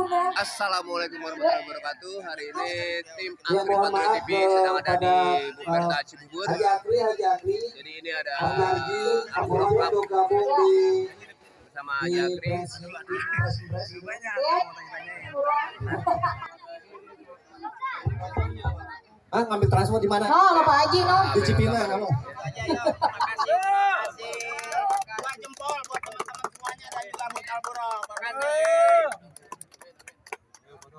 Assalamualaikum warahmatullahi wabarakatuh. Hari ini tim Ya, Angkri maaf, TV sedang ada di Buperta eh, Cibubur. Haji Akri, Jadi ini ada Angkri Club bersama di Haji Akri. pres, pres, pres. Ya. Ah, ngambil transport di mana? No, lo Pak Haji no. Di Cipinang kamu.